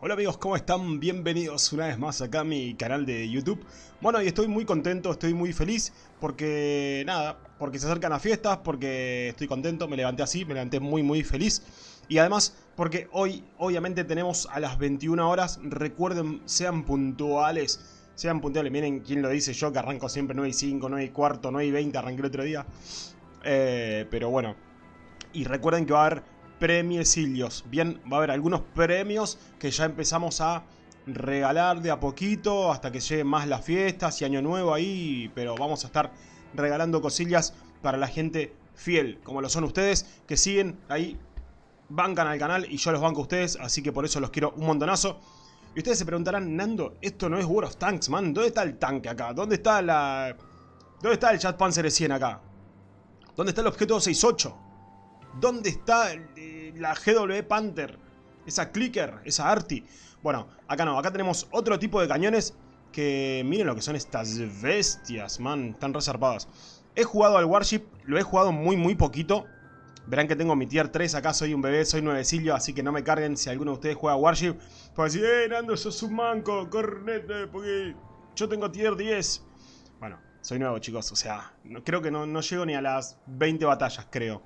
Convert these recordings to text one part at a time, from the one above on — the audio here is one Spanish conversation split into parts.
Hola amigos, ¿cómo están? Bienvenidos una vez más acá a mi canal de YouTube. Bueno, y estoy muy contento, estoy muy feliz porque, nada, porque se acercan las fiestas, porque estoy contento, me levanté así, me levanté muy muy feliz. Y además, porque hoy, obviamente, tenemos a las 21 horas, recuerden, sean puntuales, sean puntuales, miren quién lo dice yo, que arranco siempre 9 y 5, 9 y cuarto, 9 y 20, arranqué el otro día. Eh, pero bueno, y recuerden que va a haber premiecillos. Bien, va a haber algunos premios que ya empezamos a regalar de a poquito hasta que lleguen más las fiestas y año nuevo ahí, pero vamos a estar regalando cosillas para la gente fiel, como lo son ustedes, que siguen ahí, bancan al canal y yo los banco a ustedes, así que por eso los quiero un montonazo. Y ustedes se preguntarán, Nando, esto no es World of Tanks, man, ¿dónde está el tanque acá? ¿Dónde está la... ¿Dónde está el Chat Panzer 100 acá? ¿Dónde está el objeto 68? ¿Dónde está la GW Panther? Esa Clicker, esa Arti. Bueno, acá no, acá tenemos otro tipo de cañones que miren lo que son estas bestias, man, están resarpadas. He jugado al Warship, lo he jugado muy muy poquito. Verán que tengo mi tier 3, acá soy un bebé, soy nuevecillo, así que no me carguen si alguno de ustedes juega Warship. Pues decir, eh, Nando, sos un manco, cornete, porque yo tengo tier 10. Bueno, soy nuevo, chicos, o sea, no, creo que no, no llego ni a las 20 batallas, creo.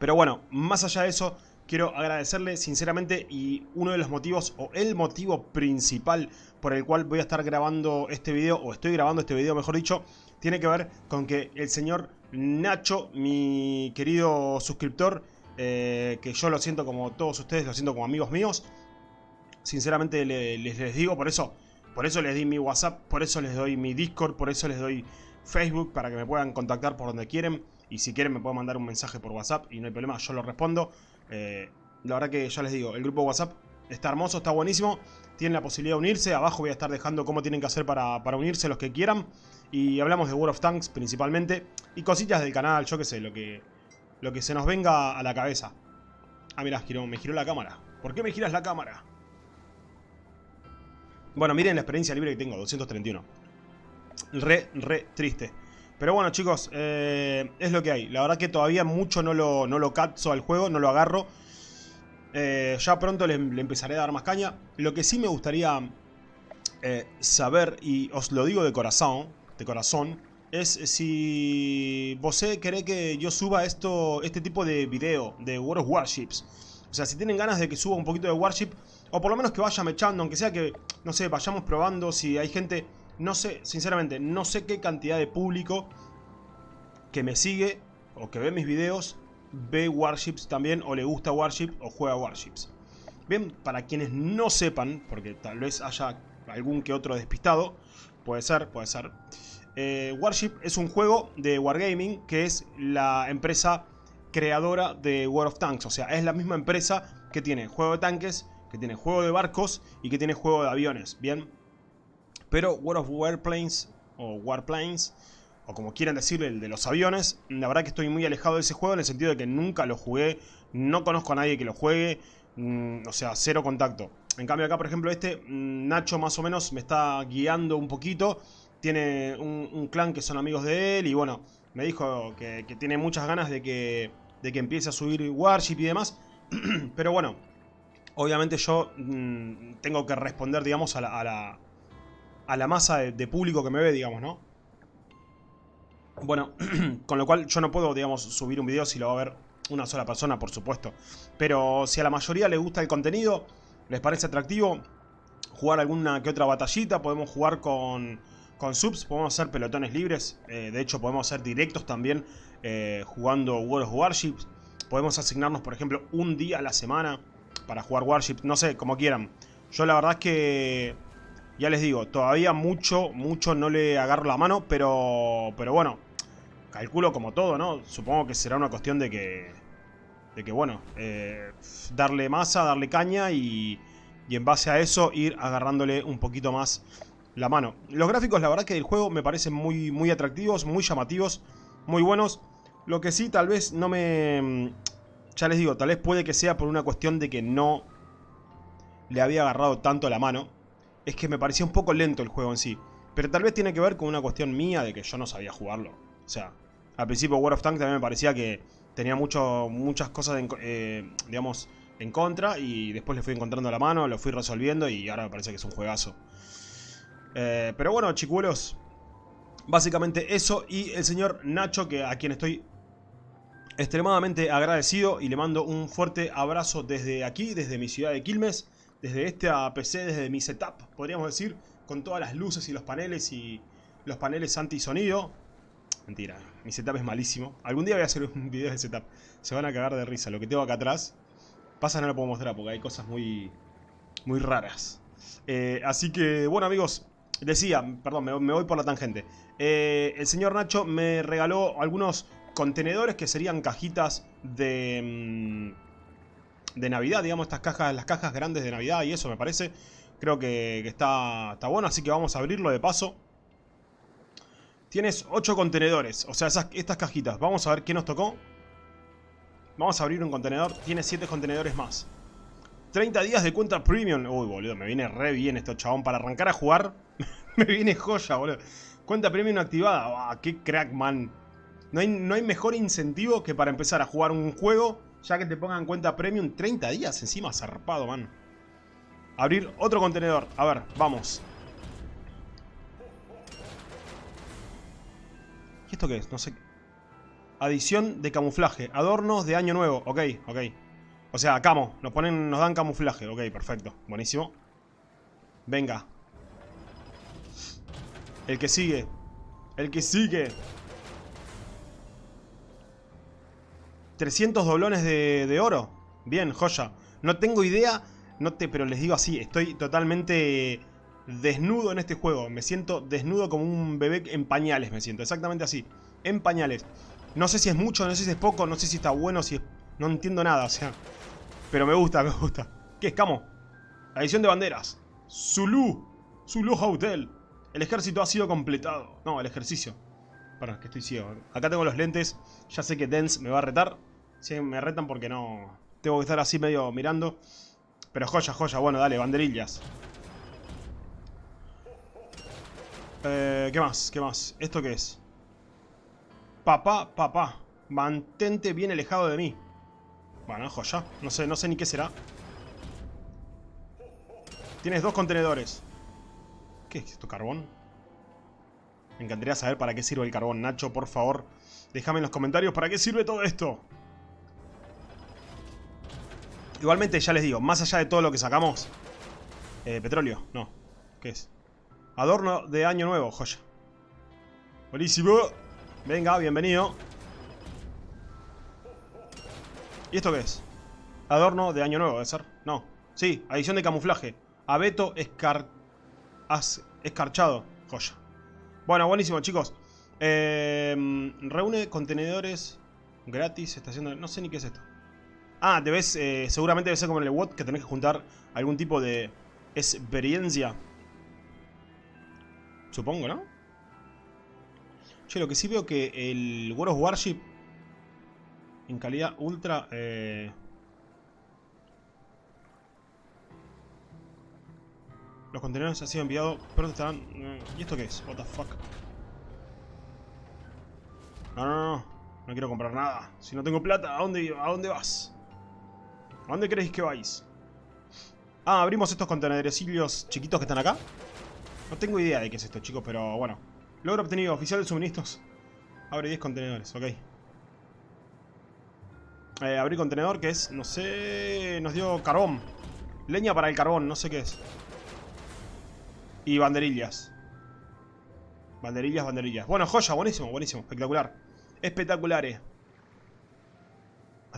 Pero bueno, más allá de eso, quiero agradecerle sinceramente y uno de los motivos, o el motivo principal por el cual voy a estar grabando este video, o estoy grabando este video mejor dicho, tiene que ver con que el señor Nacho, mi querido suscriptor, eh, que yo lo siento como todos ustedes, lo siento como amigos míos, sinceramente les, les digo, por eso, por eso les di mi WhatsApp, por eso les doy mi Discord, por eso les doy Facebook, para que me puedan contactar por donde quieren. Y si quieren me pueden mandar un mensaje por WhatsApp y no hay problema, yo lo respondo. Eh, la verdad que ya les digo, el grupo WhatsApp está hermoso, está buenísimo. Tienen la posibilidad de unirse. Abajo voy a estar dejando cómo tienen que hacer para, unirse los que quieran. Y hablamos de World of Tanks principalmente. Y cosillas del canal, yo qué sé, lo que, lo que se nos venga a la cabeza. Ah, mirá, me giró la cámara. ¿Por qué me giras la cámara? Bueno, miren la experiencia libre que tengo, 231. Re, re triste. Pero bueno chicos, eh, es lo que hay. La verdad que todavía mucho no lo, no lo al juego, no lo agarro. Eh, ya pronto le, empezaré a dar más caña. Lo que sí me gustaría eh, saber, y os lo digo de corazón, de corazón, es si vos querés que yo suba esto, este tipo de video de World of Warships. O sea, si tienen ganas de que suba un poquito de Warship, o por lo menos que vaya mechando, aunque sea que, no sé, vayamos probando si hay gente no sé, sinceramente, no sé qué cantidad de público que me sigue o que ve mis videos ve Warships también o le gusta Warship o juega Warships. Bien, para quienes no sepan, porque tal vez haya algún que otro despistado, puede ser, puede ser. Eh, Warship es un juego de Wargaming que es la empresa creadora de World of Tanks. O sea, es la misma empresa que tiene juego de tanques, que tiene juego de barcos y que tiene juego de aviones. Bien, pero World of Warplanes o Warplanes, o como quieran decirle, el de los aviones, la verdad que estoy muy alejado de ese juego en el sentido de que nunca lo jugué, no conozco a nadie que lo juegue, mm, o sea, cero contacto. En cambio acá, por ejemplo, este, mm, Nacho más o menos me está guiando un poquito, tiene un, clan que son amigos de él y bueno, me dijo que, tiene muchas ganas de que, de que empiece a subir Warship y demás, pero bueno, obviamente yo mm, tengo que responder, digamos, a la a la masa de, público que me ve, digamos, ¿no? Bueno, con lo cual yo no puedo, digamos, subir un video si lo va a ver una sola persona, por supuesto. Pero si a la mayoría le gusta el contenido, les parece atractivo, jugar alguna que otra batallita, podemos jugar con, con subs, podemos hacer pelotones libres, eh, de hecho podemos hacer directos también eh, jugando World of Warships, podemos asignarnos, por ejemplo, un día a la semana para jugar Warships, no sé, como quieran. Yo la verdad es que ya les digo, todavía mucho, mucho no le agarro la mano, pero, pero bueno, calculo como todo, ¿no? Supongo que será una cuestión de que, de que bueno, eh, darle masa, darle caña y, y en base a eso ir agarrándole un poquito más la mano. Los gráficos, la verdad que del juego me parecen muy, muy atractivos, muy llamativos, muy buenos. Lo que sí, tal vez no me... Ya les digo, tal vez puede que sea por una cuestión de que no le había agarrado tanto la mano es que me parecía un poco lento el juego en sí. Pero tal vez tiene que ver con una cuestión mía de que yo no sabía jugarlo. O sea, al principio World of Tanks también me parecía que tenía mucho, muchas cosas, eh, digamos, en contra y después le fui encontrando la mano, lo fui resolviendo y ahora me parece que es un juegazo. Eh, pero bueno, chicuelos, básicamente eso y el señor Nacho, que a quien estoy extremadamente agradecido y le mando un fuerte abrazo desde aquí, desde mi ciudad de Quilmes, desde este PC, desde mi setup, podríamos decir, con todas las luces y los paneles y los paneles anti-sonido. Mentira, mi setup es malísimo. Algún día voy a hacer un video de setup. Se van a cagar de risa. Lo que tengo acá atrás Pasa no lo puedo mostrar porque hay cosas muy, muy raras. Eh, así que, bueno amigos, decía, perdón, me, voy por la tangente. Eh, el señor Nacho me regaló algunos contenedores que serían cajitas de, mm, de Navidad, digamos, estas cajas, las cajas grandes de Navidad y eso me parece. Creo que, está, está bueno, así que vamos a abrirlo de paso. Tienes 8 contenedores, o sea, estas cajitas. Vamos a ver qué nos tocó. Vamos a abrir un contenedor. Tiene 7 contenedores más. 30 días de cuenta premium. Uy, boludo, me viene re bien esto, chabón. Para arrancar a jugar, me viene joya, boludo. Cuenta premium activada. Qué crack, man. No hay, no hay mejor incentivo que para empezar a jugar un juego, ya que te pongan cuenta premium 30 días encima, zarpado, man. Abrir otro contenedor. A ver, vamos. ¿Y esto qué es? No sé. Adición de camuflaje. Adornos de año nuevo. Ok, ok. O sea, camo. Nos, ponen, nos dan camuflaje. Ok, perfecto. Buenísimo. Venga. El que sigue. El que sigue. 300 doblones de, de oro. Bien, joya. No tengo idea, no te, pero les digo así, estoy totalmente desnudo en este juego. Me siento desnudo como un bebé en pañales, me siento. Exactamente así. En pañales. No sé si es mucho, no sé si es poco, no sé si está bueno, si es... No entiendo nada, o sea... Pero me gusta, me gusta. ¿Qué es, Camo? Adición de banderas. Zulu. Zulu Hotel. El ejército ha sido completado. No, el ejercicio. Perdón, que estoy ciego. Acá tengo los lentes. Ya sé que Dance me va a retar. Sí, me retan porque no... Tengo que estar así medio mirando. Pero joya, joya. Bueno, dale, banderillas. Eh, ¿Qué más? ¿Qué más? ¿Esto qué es? Papá, papá, mantente bien alejado de mí. Bueno, joya. No sé, no sé ni qué será. Tienes dos contenedores. ¿Qué es esto? ¿Carbón? Me encantaría saber para qué sirve el carbón. Nacho, por favor, déjame en los comentarios para qué sirve todo esto. Igualmente, ya les digo, más allá de todo lo que sacamos... Eh, petróleo, no. ¿Qué es? Adorno de año nuevo, joya. Buenísimo. Venga, bienvenido. ¿Y esto qué es? Adorno de año nuevo, ¿debe ser? No. Sí, adición de camuflaje. Abeto escar... escarchado. Joya. Bueno, buenísimo, chicos. Eh, reúne contenedores gratis. Estación de... No sé ni qué es esto. Ah, debes... Eh, seguramente debe ser como en el WOT que tenés que juntar algún tipo de experiencia. Supongo, ¿no? Che, lo que sí veo que el World of Warship en calidad ultra... Eh... Los contenedores han sido enviados, pero estarán... Eh, ¿Y esto qué es? What the fuck? No, no, no. No quiero comprar nada. Si no tengo plata, ¿a dónde, a dónde vas? ¿A dónde creéis que vais? Ah, abrimos estos contenerecillos chiquitos que están acá. No tengo idea de qué es esto, chicos, pero bueno. Logro obtenido. Oficial de suministros. Abre 10 contenedores. Ok. Eh, abrir contenedor que es, no sé... Nos dio carbón. Leña para el carbón, no sé qué es. Y banderillas. Banderillas, banderillas. Bueno, joya, buenísimo, buenísimo. Espectacular. Espectaculares.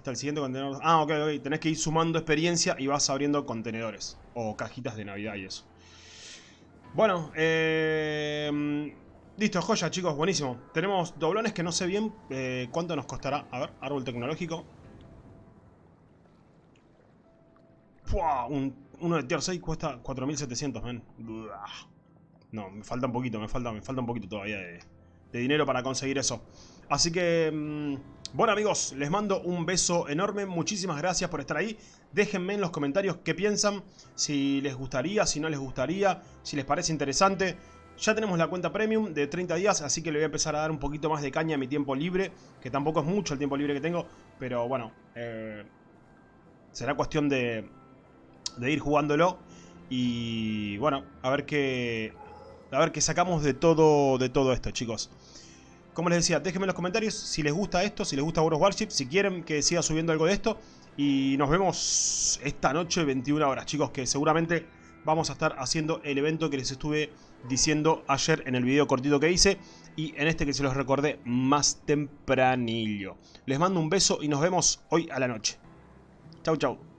Hasta el siguiente contenedor. Ah, ok, ok. Tenés que ir sumando experiencia y vas abriendo contenedores. O cajitas de Navidad y eso. Bueno, eh... Listo, joya, chicos, buenísimo. Tenemos doblones que no sé bien eh, cuánto nos costará. A ver, árbol tecnológico. uno de tier 6 cuesta 4700, men. No, me falta un poquito, me falta, me falta un poquito todavía de, dinero para conseguir eso. Así que, mm, bueno amigos, les mando un beso enorme. Muchísimas gracias por estar ahí. Déjenme en los comentarios qué piensan, si les gustaría, si no les gustaría, si les parece interesante. Ya tenemos la cuenta premium de 30 días, así que le voy a empezar a dar un poquito más de caña a mi tiempo libre, que tampoco es mucho el tiempo libre que tengo, pero bueno, eh, será cuestión de, de ir jugándolo. Y bueno, a ver qué, a ver qué sacamos de todo, de todo esto, chicos. Como les decía, déjenme en los comentarios si les gusta esto, si les gusta World of Warship, si quieren que siga subiendo algo de esto. Y nos vemos esta noche 21 horas, chicos, que seguramente vamos a estar haciendo el evento que les estuve diciendo ayer en el video cortito que hice y en este que se los recordé más tempranillo. Les mando un beso y nos vemos hoy a la noche. Chau, chau.